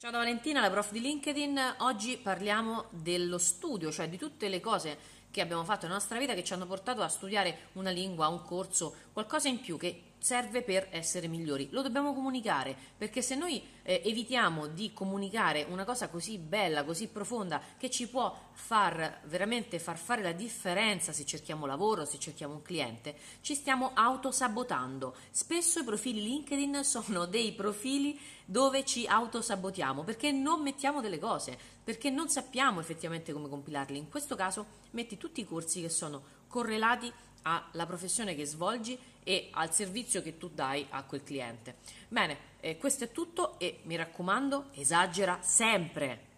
Ciao da Valentina, la prof di LinkedIn. Oggi parliamo dello studio, cioè di tutte le cose che abbiamo fatto nella nostra vita che ci hanno portato a studiare una lingua, un corso, qualcosa in più che serve per essere migliori. Lo dobbiamo comunicare, perché se noi eh, evitiamo di comunicare una cosa così bella, così profonda, che ci può far veramente far fare la differenza se cerchiamo lavoro, se cerchiamo un cliente, ci stiamo autosabotando. Spesso i profili LinkedIn sono dei profili dove ci autosabotiamo perché non mettiamo delle cose, perché non sappiamo effettivamente come compilarli. In questo caso metti tutti i corsi che sono correlati alla professione che svolgi e al servizio che tu dai a quel cliente. Bene, eh, questo è tutto e mi raccomando, esagera sempre.